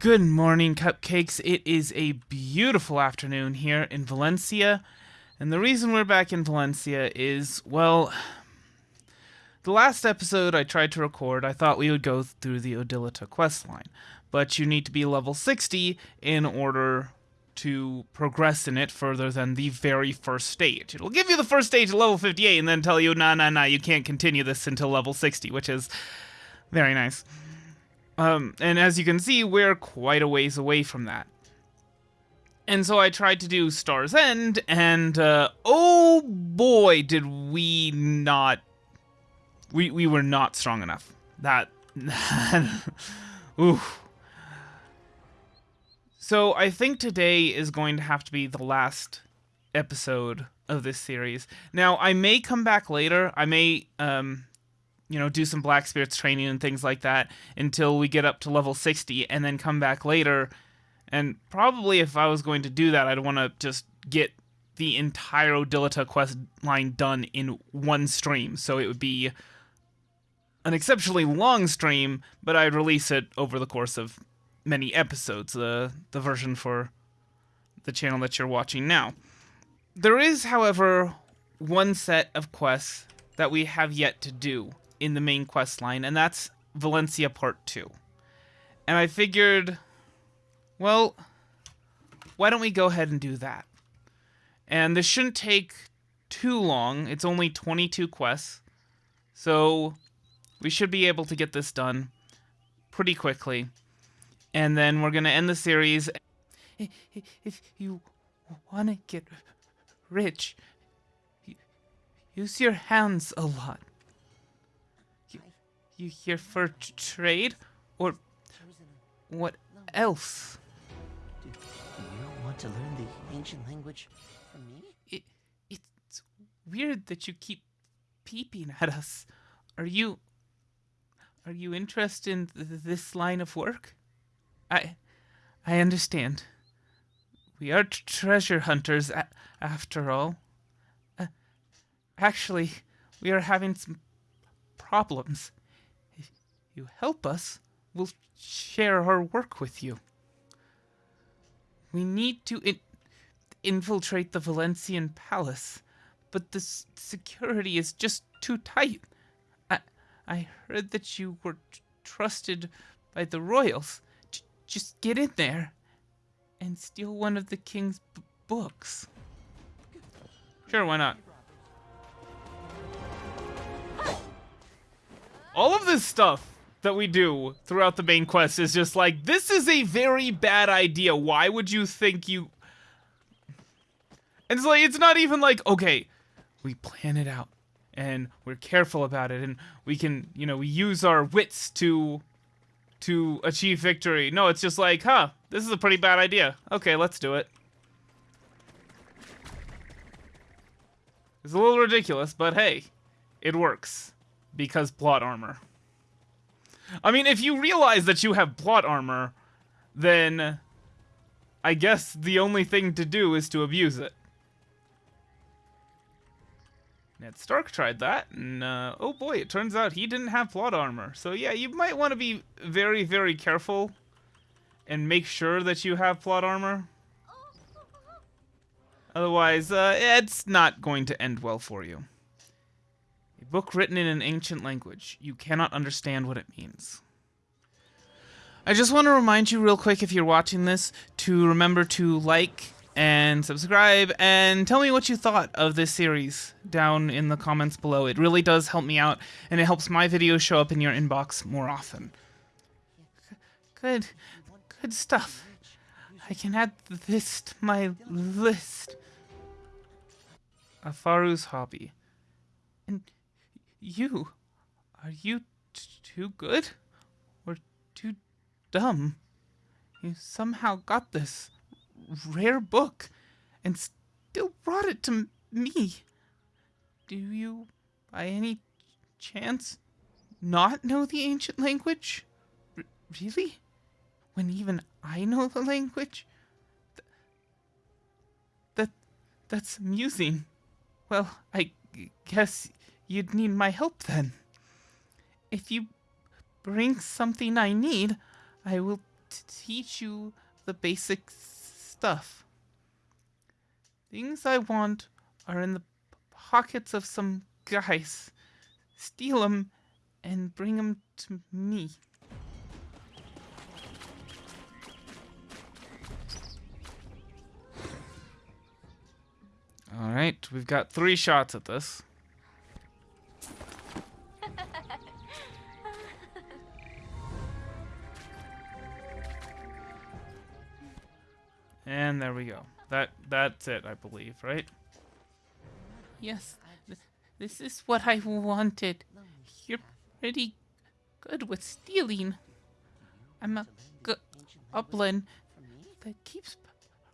Good morning, cupcakes. It is a beautiful afternoon here in Valencia. And the reason we're back in Valencia is, well, the last episode I tried to record, I thought we would go through the O'dyllita questline. But you need to be level 60 in order to progress in it further than the very first stage. It'll give you the first stage at level 58 and then tell you, nah, nah, nah, you can't continue this until level 60, which is very nice. Um, and as you can see, we're quite a ways away from that. And so I tried to do Star's End, and uh, oh boy, did we not. We, we were not strong enough. That. Ooh. So I think today is going to have to be the last episode of this series. Now I may come back later. I may um you know do some black spirits training and things like that until we get up to level 60 and then come back later and probably if I was going to do that I'd want to just get the entire O'dyllita quest line done in one stream. So it would be an exceptionally long stream, but I'd release it over the course of many episodes, the the version for the channel that you're watching now. There is, however, one set of quests that we have yet to do in the main quest line, and that's Valencia Part 2. And I figured, well, why don't we go ahead and do that? And this shouldn't take too long. It's only 22 quests. So we should be able to get this done pretty quickly and then we're going to end the series. If you want to get rich, use your hands a lot. You, here for trade, or what else? Do, do you want to learn the ancient language from me? It, it's weird that you keep peeping at us. Are you... Are you interested in th this line of work? I, I understand. We are treasure hunters, a- after all. Uh, actually, we are having some problems. You help us, we'll share our work with you. We need to in- infiltrate the Valencian palace, but the security is just too tight. I, I heard that you were trusted by the royals just get in there and steal one of the king's books. Sure, why not? All of this stuff that we do throughout the main quest is just like, this is a very bad idea. Why would you think you... And it's like, it's not even like, okay, we plan it out and we're careful about it and we can, you know, we use our wits to to achieve victory. No, it's just like, huh, this is a pretty bad idea. Okay, let's do it. It's a little ridiculous, but hey, it works. Because plot armor. I mean, if you realize that you have plot armor, then I guess the only thing to do is to abuse it. Ned Stark tried that, and uh, oh boy, it turns out he didn't have plot armor. So yeah, you might want to be very, very careful and make sure that you have plot armor. Otherwise, uh, it's not going to end well for you. Book written in an ancient language. You cannot understand what it means. I just want to remind you real quick if you're watching this to remember to like and subscribe and tell me what you thought of this series down in the comments below. It really does help me out and it helps my videos show up in your inbox more often. Good, good stuff. I can add this to my list. Afaru's hobby. And you, are you too good or too dumb? You somehow got this rare book and still brought it to me. Do you, by any chance, not know the ancient language? R really? When even I know the language? Th that, that's amusing. Well, I guess you'd need my help then. If you bring something I need, I will teach you the basic stuff. Things I want are in the pockets of some guys. Steal them and bring them to me. All right, we've got three shots at this. And there we go. That that's it, I believe, right? Yes, th- this is what I wanted. You're pretty good with stealing. I'm a goblin that keeps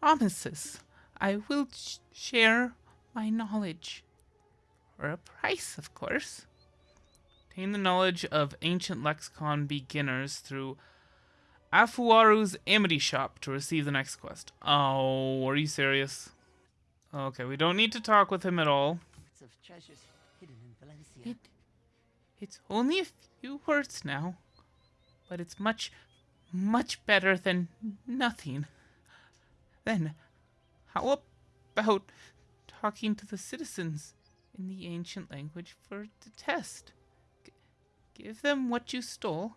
promises. I will sh- share my knowledge. For a price, of course. Obtain the knowledge of ancient lexicon beginners through Afuaru's Amity Shop to receive the next quest. Oh, are you serious? Okay, we don't need to talk with him at all. Of treasures hidden in Valencia. It, it's only a few words now, but it's much, much better than nothing. Then, how about talking to the citizens in the ancient language for the test? G- give them what you stole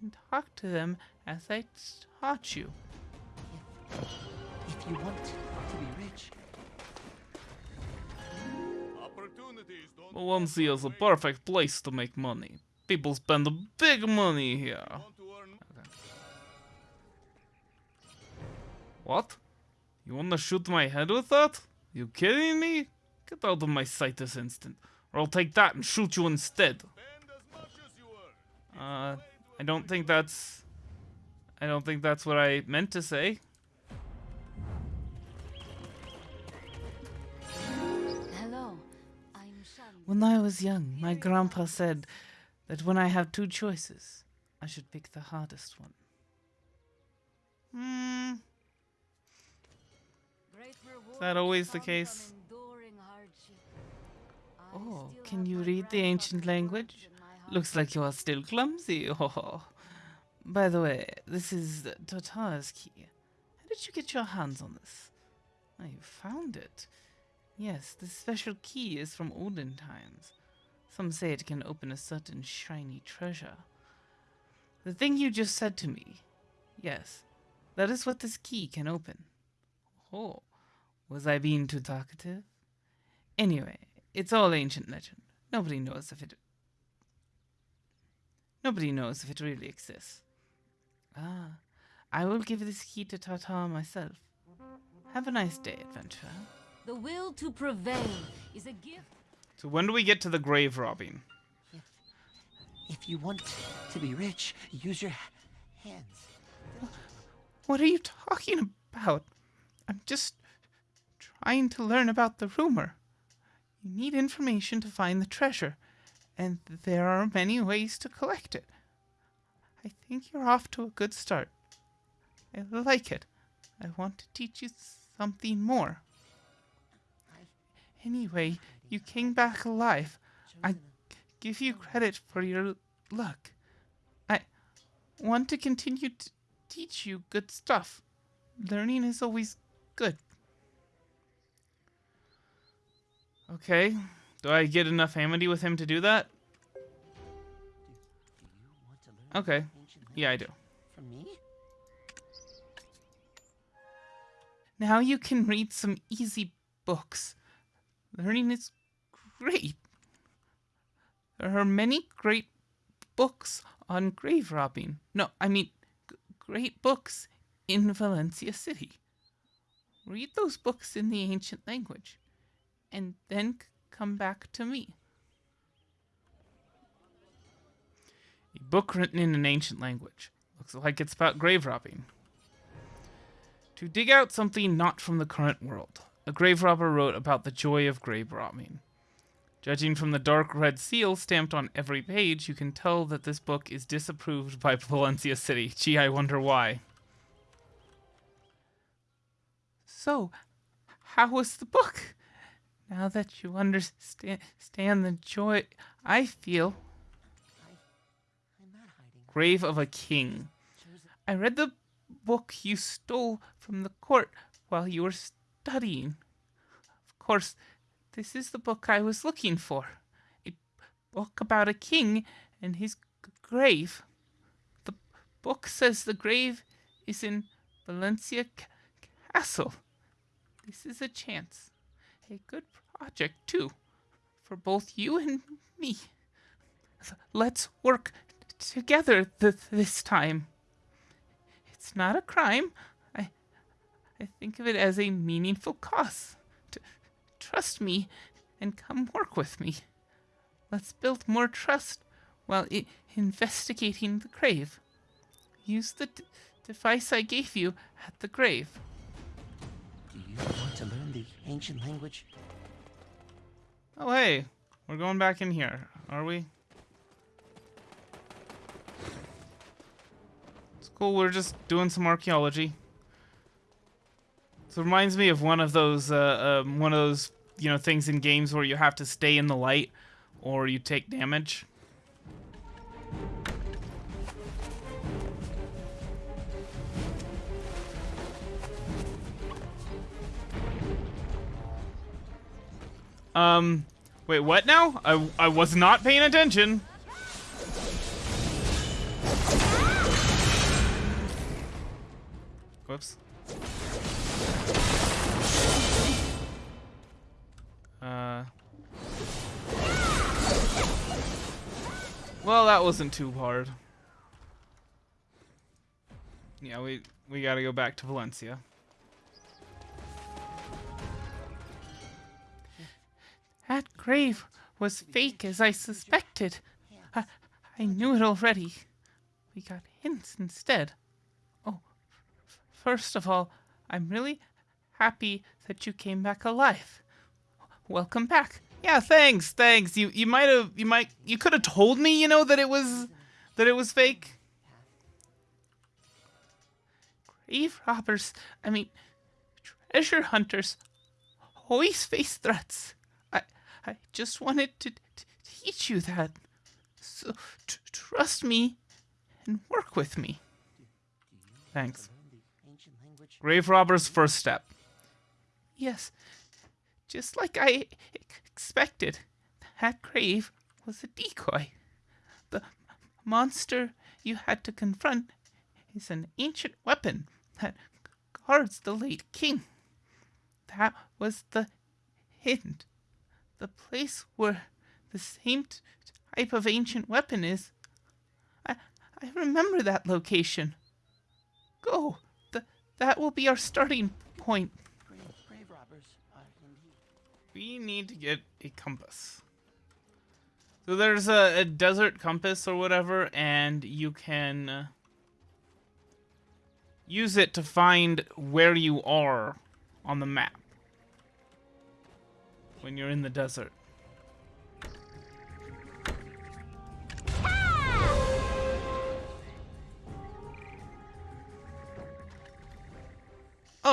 and talk to them as I taught you. If you want to be rich, Opportunities don't Valencia is a perfect place to make money. People spend big money here. want to earn What? You wanna shoot my head with that? You kidding me? Get out of my sight this instant, or I'll take that and shoot you instead. spend as much as you earn. Uh, I don't think that's. I don't think that's what I meant to say. Hello, I'm Shan. When I was young, my grandpa said that when I have two choices, I should pick the hardest one. Hmm. Great rewards that always the case? from enduring hardship. I Oh, can you read the ancient language? Looks like you are still clumsy. Oh. By the way, this is Totar's key. How did you get your hands on this? Oh, you found it. Yes, this special key is from olden times. Some say it can open a certain shiny treasure. The thing you just said to me. Yes, that is what this key can open. Oh, was I being too talkative? Anyway, it's all ancient legend. Nobody knows if it. Nobody knows if it really exists. Ah, I will give this key to Tata myself. Have a nice day, adventurer. The will to prevail is a gift. So when do we get to the grave robbing? if you want to be rich, use your hands. What are you talking about? I'm just trying to learn about the rumor. You need information to find the treasure, and there are many ways to collect it. I think you're off to a good start. I like it. I want to teach you something more. Anyway, you came back alive. I give you credit for your luck. I want to continue to teach you good stuff. Learning is always good. Okay. Do I get enough amity with him to do that? Okay. Yeah, I do. from me? Now you can read some easy books. Learning is great. There are many great books on grave robbing. No, I mean, great books in Valencia City. Read those books in the ancient language, and then come back to me. Book written in an ancient language. Looks like it's about grave robbing. To dig out something not from the current world, a grave robber wrote about the joy of grave robbing. Judging from the dark red seal stamped on every page, you can tell that this book is disapproved by Valencia City. Gee, I wonder why. So, how was the book? Now that you understand stand the joy I feel. Grave of a King. I read the book you stole from the court while you were studying. Of course, this is the book I was looking for. A book about a king and his grave. The book says the grave is in Valencia Castle. This is a chance. A good project, too, for both you and me. Let's work together th- this time. It's not a crime. I, I think of it as a meaningful cause. T- trust me and come work with me. Let's build more trust while I- investigating the grave. Use the d- device I gave you at the grave. Do you want to learn the ancient language? Oh, hey, we're going back in here, are we? Cool. We're just doing some archaeology. So it reminds me of one of those, uh, um, one of those, you know, things in games where you have to stay in the light or you take damage. Um, wait, what now? I, I was not paying attention. Whoops. Uh. Well, that wasn't too hard. Yeah, we we got to go back to Valencia. That grave was fake as I suspected. I, I knew it already. We got hints instead. First of all, I'm really happy that you came back alive. Welcome back. Yeah, thanks, thanks. You you might have you might you could have told me, you know, that it was that it was fake. Grave robbers, I mean treasure hunters always face threats. I I just wanted to, to teach you that. So t- trust me and work with me. Thanks. Learn the ancient language? Grave robber's first step. Yes, just like I expected, that grave was a decoy. The monster you had to confront is an ancient weapon that guards the late king. That was the hint. The place where the same type of ancient weapon is. I, I remember that location. Go. Th- that will be our starting point. We need to get a compass. So there's a, a desert compass or whatever, and you can use it to find where you are on the map when you're in the desert.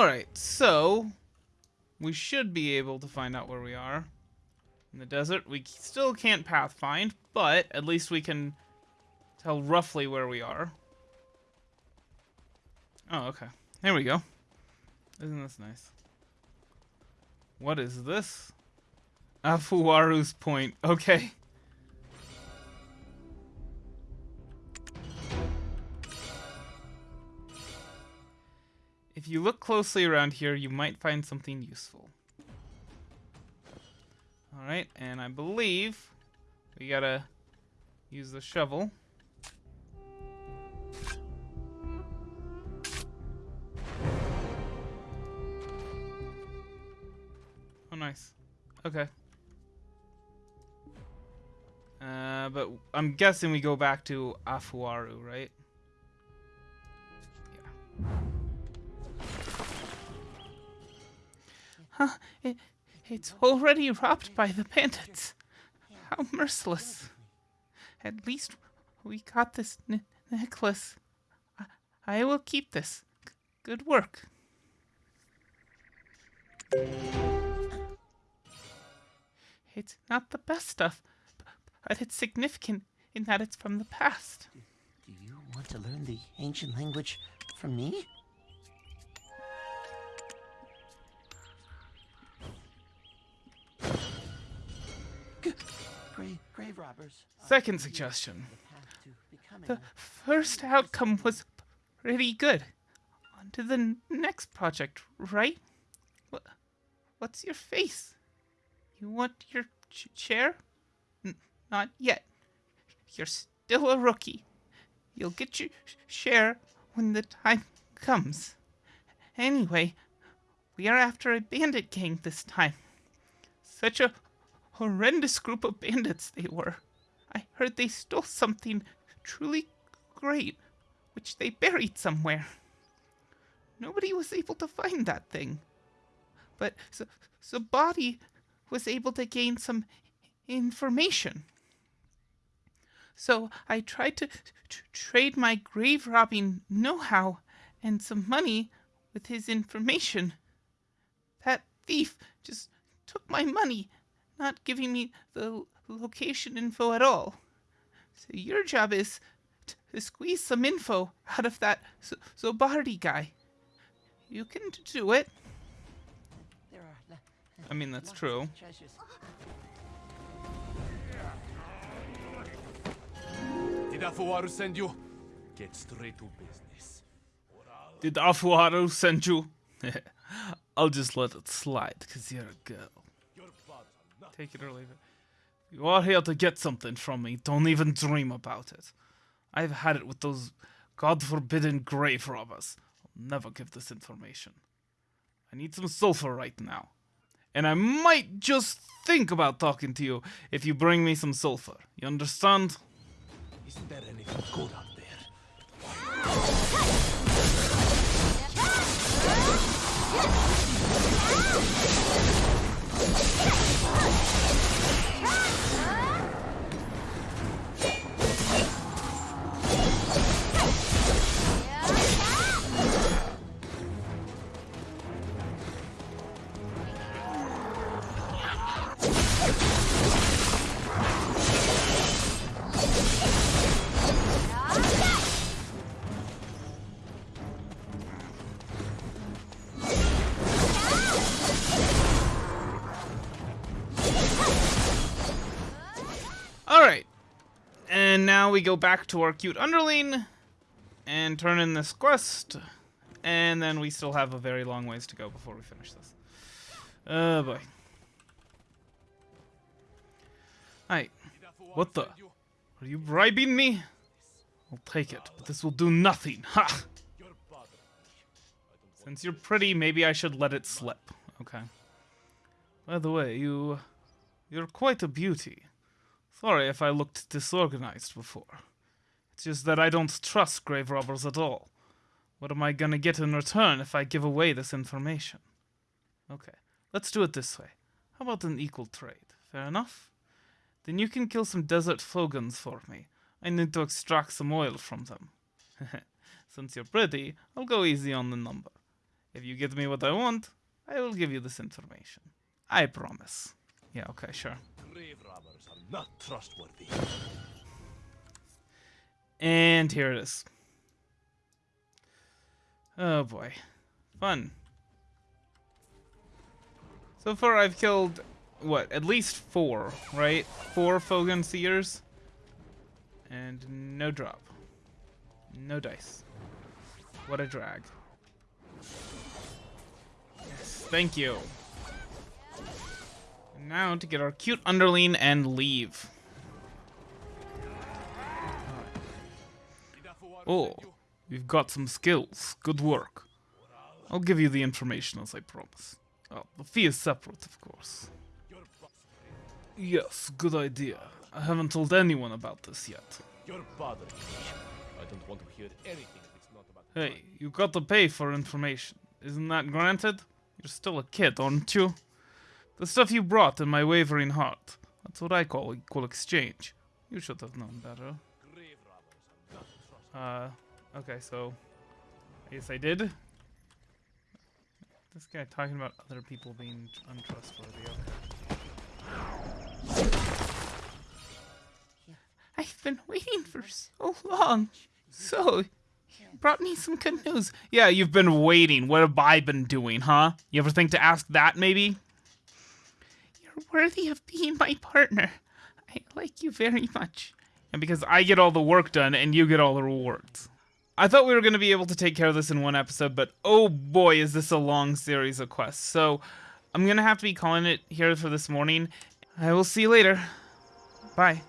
Alright, so we should be able to find out where we are in the desert. We still can't pathfind, but at least we can tell roughly where we are. Oh, okay. There we go. Isn't this nice? What is this? Afuaru's point. Okay. If you look closely around here, you might find something useful. Alright, and I believe we gotta use the shovel. Oh, nice. Okay. Uh, but I'm guessing we go back to Afuaru, right? Huh? It, it's already robbed by the bandits. How merciless. At least we got this ne- necklace. I, I will keep this. Good work. It's not the best stuff, but it's significant in that it's from the past. Do you want to learn the ancient language from me? Grave, grave robbers. Second suggestion. path to becoming The first outcome was pretty good. On to the next project, right? What, what's your face? You want your ch- chair? N- not yet. You're still a rookie. You'll get your sh- share when the time comes. Anyway, we are after a bandit gang this time. Such a horrendous group of bandits they were. I heard they stole something truly great, which they buried somewhere. Nobody was able to find that thing. But Z- Zabadi was able to gain some information. So I tried to t- trade my grave robbing know how and some money with his information. That thief just took my money, not giving me the location info at all. So your job is to squeeze some info out of that Z- Zobardi guy. You can do it. There are la- uh, I mean, that's true. Did Afuaru send you? Get straight to business. Did Afuharu send you? I'll just let it slide, because you're a girl. Your father not Take it or leave it. You are here to get something from me. Don't even dream about it. I've had it with those God forbidden grave robbers. I'll never give this information. I need some sulfur right now. And I might just think about talking to you if you bring me some sulfur. You understand? Isn't there anything good out there? Alright. We go back to our cute underling and turn in this quest. And then we still have a very long ways to go before we finish this. Oh boy. Afuaru What the? Are you bribing me? I'll take it, but this will do nothing. Ha! Since you're pretty, maybe I should let it slip. Okay. By the way, you. You're quite a beauty. Sorry if I looked disorganized before. It's just that I don't trust grave robbers at all. What am I gonna get in return if I give away this information? Okay, let's do it this way. How about an equal trade? Fair enough? Then you can kill some desert flogans for me. I need to extract some oil from them. Since you're pretty, I'll go easy on the number. If you give me what I want, I will give you this information. I promise. Yeah, okay, sure. Grave robbers are not trustworthy. And here it is. Oh boy. Fun. So far I've killed, what, at least four, right? Four Fogan Seers. And no drop. No dice. What a drag. Yes, thank you. Now to get our cute underling and leave. Oh, you've got some skills. Good work. I'll give you the information as I promised. Oh, the fee is separate, of course. Yes, good idea. I haven't told anyone about this yet. Your father. I don't want to hear anything if not about. Hey, you got to pay for information. Isn't that granted? You're still a kid, aren't you? The stuff you brought in my wavering heart. That's what I call equal exchange. You should have known better. Uh, okay, so I guess I did. This guy talking about other people being untrustworthy. Okay. I've been waiting for so long. So, you brought me some good news. Yeah, you've been waiting. What have I been doing, huh? You ever think to ask that, maybe? Worthy of being my partner. I like you very much. And because I get all the work done and you get all the rewards. I thought we were going to be able to take care of this in one episode, but oh boy, is this a long series of quests. So I'm going to have to be calling it here for this morning. I will see you later. Bye.